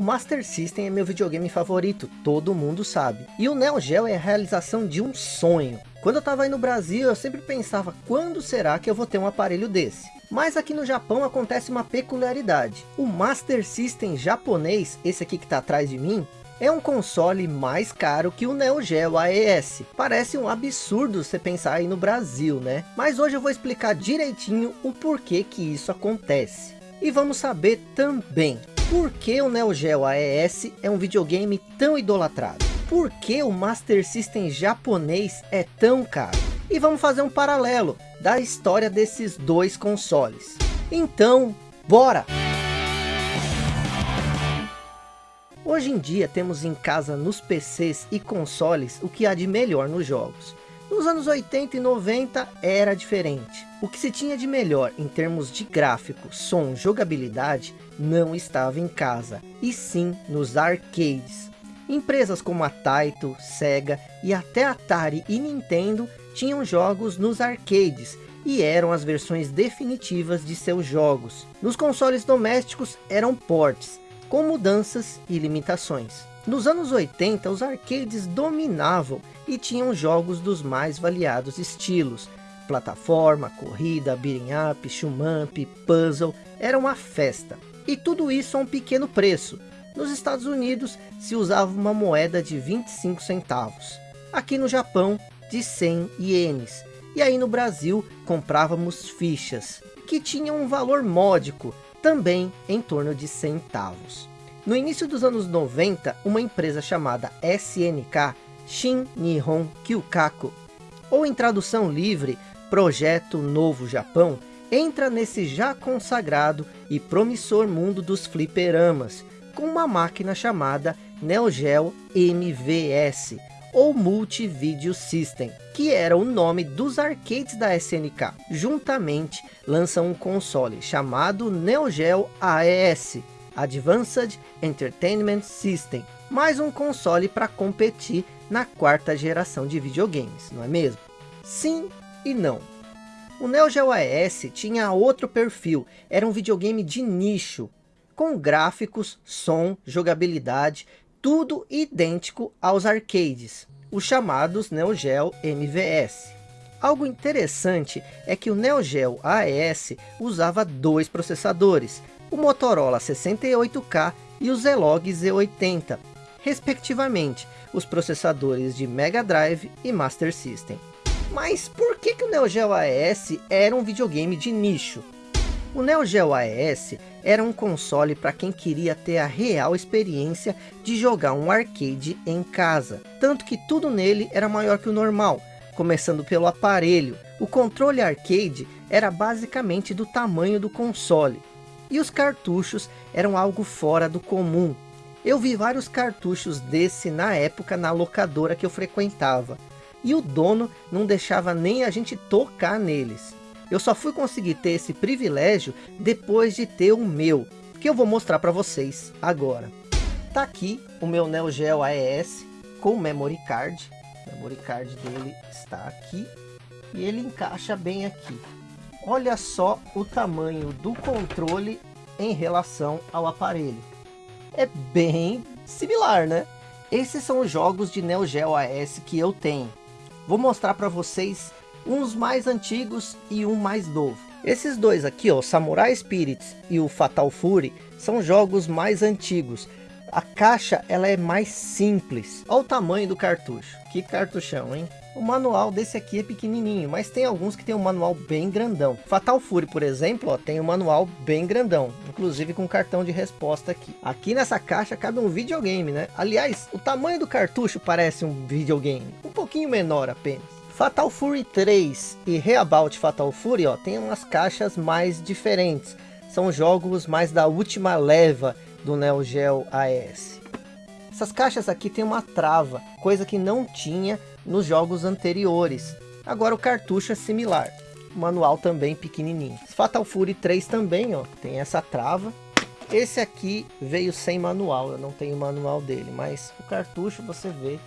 O Master System é meu videogame favorito, todo mundo sabe. E o Neo Geo é a realização de um sonho. Quando eu estava aí no Brasil, eu sempre pensava, quando será que eu vou ter um aparelho desse? Mas aqui no Japão acontece uma peculiaridade. O Master System japonês, esse aqui que está atrás de mim, é um console mais caro que o Neo Geo AES. Parece um absurdo você pensar aí no Brasil, né? Mas hoje eu vou explicar direitinho o porquê que isso acontece. E vamos saber também por que o Neo Geo AES é um videogame tão idolatrado? Por que o Master System japonês é tão caro? E vamos fazer um paralelo da história desses dois consoles. Então, bora! Hoje em dia temos em casa nos PCs e consoles o que há de melhor nos jogos. Nos anos 80 e 90 era diferente. O que se tinha de melhor em termos de gráfico, som, jogabilidade, não estava em casa, e sim nos arcades. Empresas como a Taito, Sega e até Atari e Nintendo tinham jogos nos arcades, e eram as versões definitivas de seus jogos. Nos consoles domésticos eram ports, com mudanças e limitações. Nos anos 80, os arcades dominavam e tinham jogos dos mais variados estilos. Plataforma, corrida, beating up, shumamp, puzzle, era uma festa. E tudo isso a um pequeno preço. Nos Estados Unidos se usava uma moeda de 25 centavos. Aqui no Japão, de 100 ienes. E aí no Brasil, comprávamos fichas, que tinham um valor módico, também em torno de centavos. No início dos anos 90, uma empresa chamada SNK, Shin Nihon Kyukaku, ou em tradução livre, Projeto Novo Japão, entra nesse já consagrado e promissor mundo dos fliperamas, com uma máquina chamada Neo Geo MVS, ou Multi Video System, que era o nome dos arcades da SNK. Juntamente lançam um console chamado Neo Geo AES, Advanced Entertainment System, mais um console para competir na quarta geração de videogames, não é mesmo? Sim e não. O Neo Geo AES tinha outro perfil, era um videogame de nicho, com gráficos, som, jogabilidade, tudo idêntico aos arcades, os chamados Neo Geo MVS. Algo interessante é que o Neo Geo AES usava dois processadores, o Motorola 68K e o Zilog Z80, respectivamente, os processadores de Mega Drive e Master System. Mas por que, que o Neo Geo AES era um videogame de nicho? O Neo Geo AES era um console para quem queria ter a real experiência de jogar um arcade em casa. Tanto que tudo nele era maior que o normal, começando pelo aparelho. O controle arcade era basicamente do tamanho do console. E os cartuchos eram algo fora do comum. Eu vi vários cartuchos desse na época na locadora que eu frequentava. E o dono não deixava nem a gente tocar neles. Eu só fui conseguir ter esse privilégio depois de ter o meu, que eu vou mostrar para vocês agora. Tá aqui o meu Neo Geo AES com memory card. O memory card dele está aqui e ele encaixa bem aqui. Olha só o tamanho do controle em relação ao aparelho. É bem similar, né? Esses são os jogos de Neo Geo AES que eu tenho. Vou mostrar para vocês uns mais antigos e um mais novo. Esses dois aqui, ó, Samurai Spirits e o Fatal Fury, são jogos mais antigos. A caixa ela é mais simples. Olha o tamanho do cartucho. Que cartuchão, hein? O manual desse aqui é pequenininho, mas tem alguns que tem um manual bem grandão. Fatal Fury, por exemplo, ó, tem um manual bem grandão, inclusive com cartão de resposta aqui. Aqui nessa caixa cabe um videogame, né? Aliás, o tamanho do cartucho parece um videogame, um pouquinho menor apenas. Fatal Fury 3 e Reabout Fatal Fury, ó, tem umas caixas mais diferentes. São jogos mais da última leva do Neo Geo AES. Essas caixas aqui tem uma trava, coisa que não tinha nos jogos anteriores. Agora o cartucho é similar. O manual também pequenininho. Fatal Fury 3 também, ó, tem essa trava. Esse aqui veio sem manual, eu não tenho manual dele, mas o cartucho você vê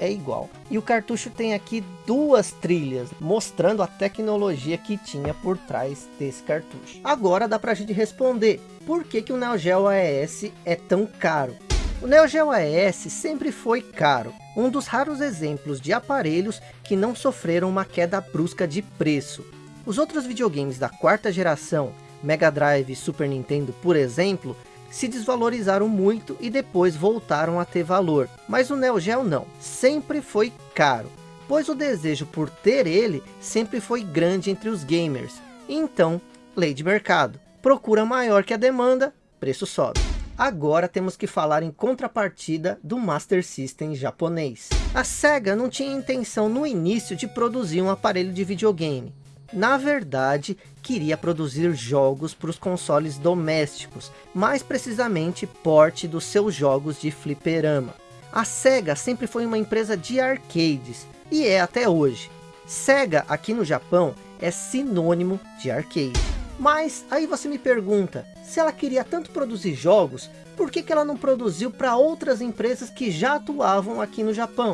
é igual. E o cartucho tem aqui duas trilhas, mostrando a tecnologia que tinha por trás desse cartucho. Agora dá pra gente responder, por que, que o Neo Geo AES é tão caro? O Neo Geo AES sempre foi caro, um dos raros exemplos de aparelhos que não sofreram uma queda brusca de preço. Os outros videogames da quarta geração, Mega Drive e Super Nintendo por exemplo, se desvalorizaram muito e depois voltaram a ter valor. Mas o Neo Geo não, sempre foi caro, pois o desejo por ter ele sempre foi grande entre os gamers. Então, lei de mercado, procura maior que a demanda, preço sobe. Agora temos que falar em contrapartida do Master System japonês. A SEGA não tinha intenção no início de produzir um aparelho de videogame na verdade, queria produzir jogos para os consoles domésticos, mais precisamente porte dos seus jogos de fliperama. A SEGA sempre foi uma empresa de arcades, e é até hoje. SEGA aqui no Japão é sinônimo de arcade. Mas aí você me pergunta, se ela queria tanto produzir jogos, por que, que ela não produziu para outras empresas que já atuavam aqui no Japão?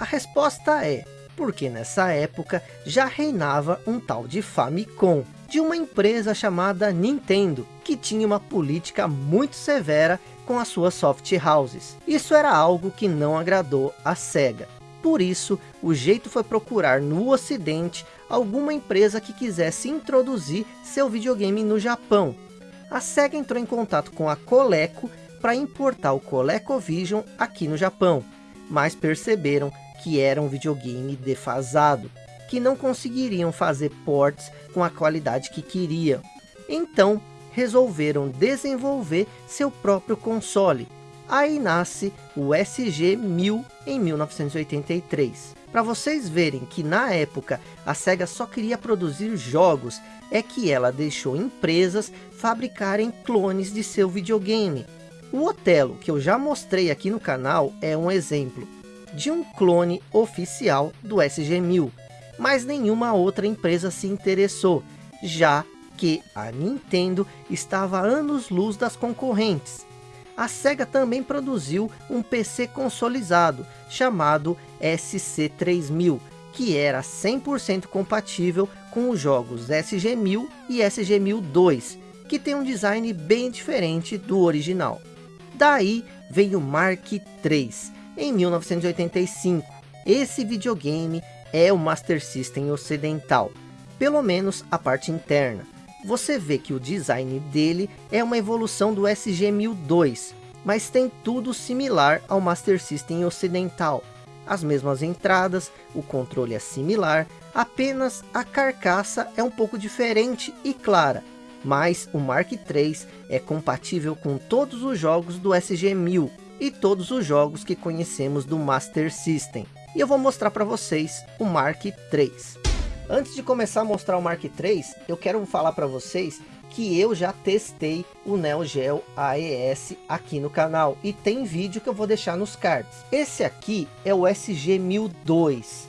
A resposta é, porque nessa época já reinava um tal de Famicom, de uma empresa chamada Nintendo, que tinha uma política muito severa com as suas soft houses. Isso era algo que não agradou a SEGA. Por isso, o jeito foi procurar no ocidente alguma empresa que quisesse introduzir seu videogame no Japão. A SEGA entrou em contato com a Coleco para importar o ColecoVision aqui no Japão, mas perceberam que era um videogame defasado, que não conseguiriam fazer ports com a qualidade que queriam. Então, resolveram desenvolver seu próprio console. Aí nasce o SG-1000 em 1983. Para vocês verem que na época a SEGA só queria produzir jogos, é que ela deixou empresas fabricarem clones de seu videogame. O Otelo, que eu já mostrei aqui no canal, é um exemplo de um clone oficial do SG-1000, mas nenhuma outra empresa se interessou, já que a Nintendo estava anos-luz das concorrentes. A SEGA também produziu um PC consolizado, chamado SC3000, que era 100% compatível com os jogos SG-1000 e SG-1002, que tem um design bem diferente do original. Daí vem o Mark III, em 1985. Esse videogame é o Master System ocidental, pelo menos a parte interna. Você vê que o design dele é uma evolução do SG-1002, mas tem tudo similar ao Master System ocidental. As mesmas entradas, o controle é similar, apenas a carcaça é um pouco diferente e clara, mas o Mark III é compatível com todos os jogos do SG-1000, e todos os jogos que conhecemos do Master System. E eu vou mostrar para vocês o Mark III. Antes de começar a mostrar o Mark III, eu quero falar para vocês que eu já testei o Neo Geo AES aqui no canal. E tem vídeo que eu vou deixar nos cards. Esse aqui é o SG-1002.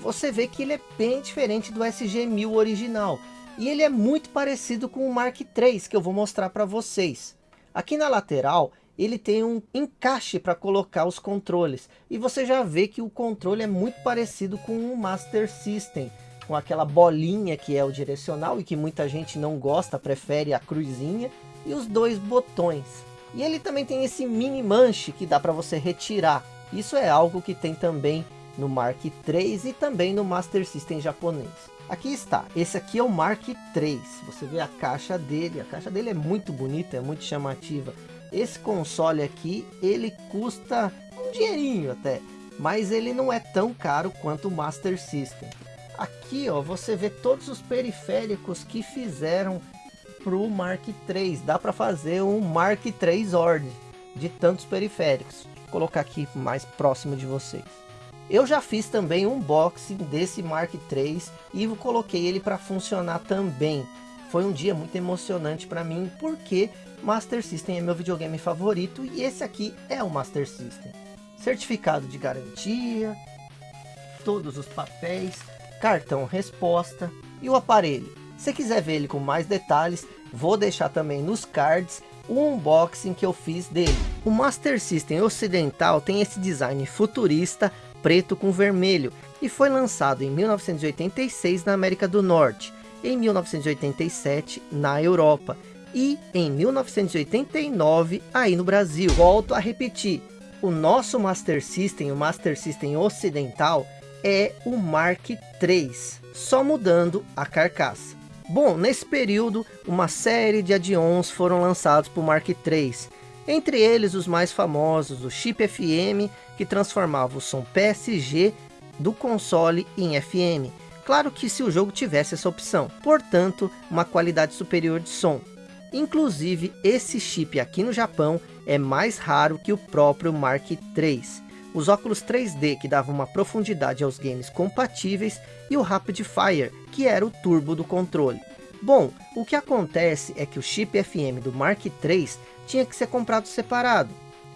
Você vê que ele é bem diferente do SG-1000 original. E ele é muito parecido com o Mark III, que eu vou mostrar para vocês. Aqui na lateral, ele tem um encaixe para colocar os controles. E você já vê que o controle é muito parecido com o Master System. Com aquela bolinha que é o direcional e que muita gente não gosta, prefere a cruzinha. E os dois botões. E ele também tem esse mini manche que dá para você retirar. Isso é algo que tem também no Mark III e também no Master System japonês. Aqui está, esse aqui é o Mark III, você vê a caixa dele, a caixa dele é muito bonita, é muito chamativa. Esse console aqui, ele custa um dinheirinho até, mas ele não é tão caro quanto o Master System. Aqui ó, você vê todos os periféricos que fizeram para o Mark III. Dá para fazer um Mark III Ord de tantos periféricos. Vou colocar aqui mais próximo de vocês. Eu já fiz também um unboxing desse Mark III e coloquei ele para funcionar também. Foi um dia muito emocionante para mim, porque Master System é meu videogame favorito e esse aqui é o Master System. Certificado de garantia, todos os papéis, cartão resposta e o aparelho. Se quiser ver ele com mais detalhes, vou deixar também nos cards o unboxing que eu fiz dele. O Master System ocidental tem esse design futurista, preto com vermelho e foi lançado em 1986 na América do Norte, em 1987 na Europa e em 1989 aí no Brasil. Volto a repetir, o nosso Master System, o Master System ocidental, é o Mark III, só mudando a carcaça. Bom, nesse período, uma série de add-ons foram lançados para o Mark III, entre eles os mais famosos, o chip FM, que transformava o som PSG do console em FM. Claro que se o jogo tivesse essa opção, portanto, uma qualidade superior de som. Inclusive, esse chip aqui no Japão é mais raro que o próprio Mark III. Os óculos 3D que davam uma profundidade aos games compatíveis e o Rapid Fire, que era o turbo do controle. Bom, o que acontece é que o chip FM do Mark III tinha que ser comprado separado,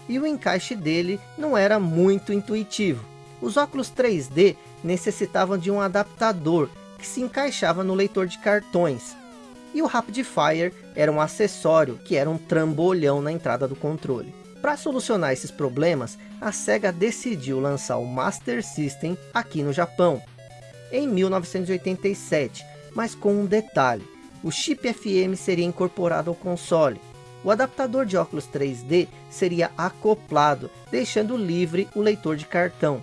e o encaixe dele não era muito intuitivo. Os óculos 3D necessitavam de um adaptador que se encaixava no leitor de cartões, e o Rapid Fire era um acessório que era um trambolhão na entrada do controle. Para solucionar esses problemas, a SEGA decidiu lançar o Master System aqui no Japão, em 1987, mas com um detalhe, o chip FM seria incorporado ao console. O adaptador de óculos 3D seria acoplado, deixando livre o leitor de cartão.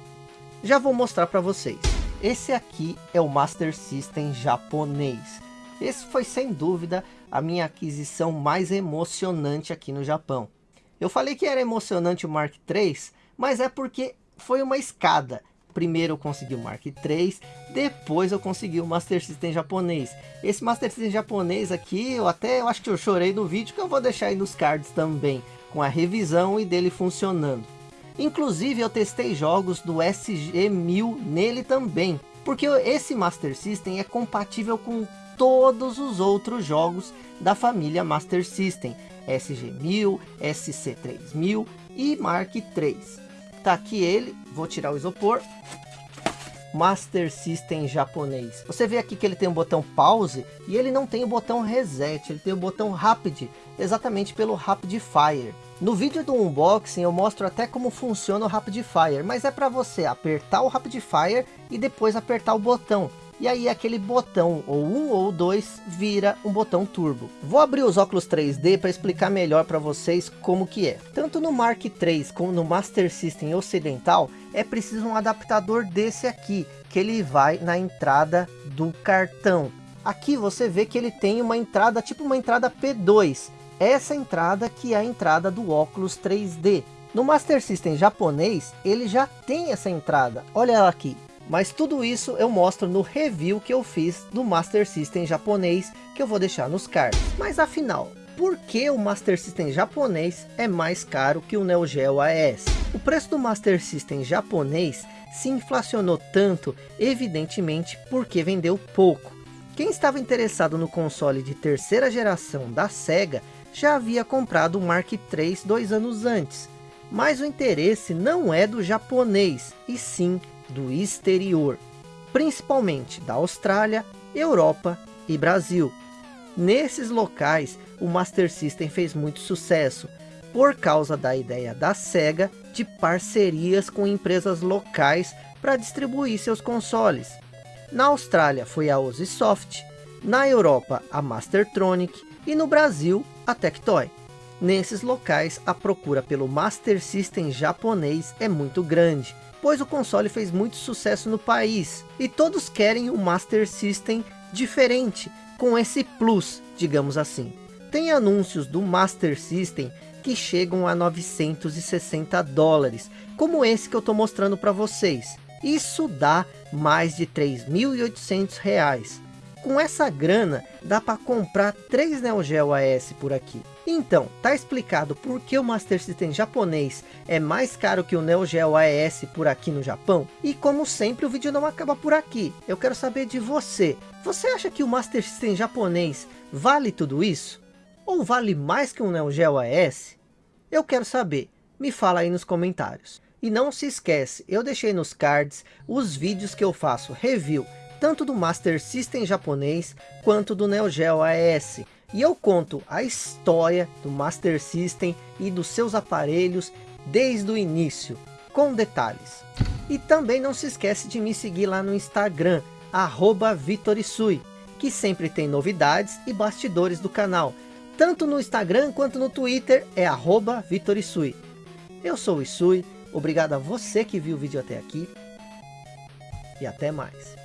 Já vou mostrar para vocês. Esse aqui é o Master System japonês. Esse foi sem dúvida a minha aquisição mais emocionante aqui no Japão. Eu falei que era emocionante o Mark III, mas é porque foi uma escada. Primeiro eu consegui o Mark III, depois eu consegui o Master System japonês. Esse Master System japonês aqui, eu até eu acho que eu chorei no vídeo, que eu vou deixar aí nos cards também, com a revisão e dele funcionando. Inclusive eu testei jogos do SG-1000 nele também, porque esse Master System é compatível com todos os outros jogos da família Master System, SG-1000, SC-3000 e Mark III. Tá aqui ele, vou tirar o isopor. Master System japonês. Você vê aqui que ele tem o botão pause e ele não tem o botão reset, ele tem o botão rapid, exatamente pelo Rapid Fire. No vídeo do unboxing eu mostro até como funciona o Rapid Fire, mas é para você apertar o Rapid Fire e depois apertar o botão e aí aquele botão, ou um ou dois, vira um botão turbo. Vou abrir os óculos 3D para explicar melhor para vocês como que é. Tanto no Mark III como no Master System ocidental, é preciso um adaptador desse aqui, que ele vai na entrada do cartão. Aqui você vê que ele tem uma entrada, tipo uma entrada P2. Essa entrada que é a entrada do óculos 3D. No Master System japonês, ele já tem essa entrada. Olha ela aqui. Mas tudo isso eu mostro no review que eu fiz do Master System japonês, que eu vou deixar nos cards. Mas afinal, por que o Master System japonês é mais caro que o Neo Geo AES? O preço do Master System japonês se inflacionou tanto, evidentemente, porque vendeu pouco. Quem estava interessado no console de terceira geração da SEGA, já havia comprado o Mark III dois anos antes. Mas o interesse não é do japonês, e sim do exterior, principalmente da Austrália, Europa e Brasil. Nesses locais, o Master System fez muito sucesso, por causa da ideia da SEGA de parcerias com empresas locais para distribuir seus consoles. Na Austrália foi a Osisoft, na Europa a Mastertronic e no Brasil a Tectoy. Nesses locais a procura pelo Master System japonês é muito grande, pois o console fez muito sucesso no país, e todos querem um Master System diferente, com esse plus, digamos assim. Tem anúncios do Master System que chegam a 960 dólares, como esse que eu estou mostrando para vocês. Isso dá mais de 3.800 reais. Com essa grana, dá para comprar três Neo Geo AS por aqui. Então, tá explicado por que o Master System japonês é mais caro que o Neo Geo AES por aqui no Japão? E como sempre, o vídeo não acaba por aqui. Eu quero saber de você. Você acha que o Master System japonês vale tudo isso? Ou vale mais que um Neo Geo AES? Eu quero saber. Me fala aí nos comentários. E não se esquece, eu deixei nos cards os vídeos que eu faço review tanto do Master System japonês, quanto do Neo Geo AES. E eu conto a história do Master System e dos seus aparelhos desde o início, com detalhes. E também não se esquece de me seguir lá no Instagram, arroba Vitorisui, que sempre tem novidades e bastidores do canal. Tanto no Instagram quanto no Twitter é arroba Vitorisui. Eu sou o Isui, obrigado a você que viu o vídeo até aqui. E até mais.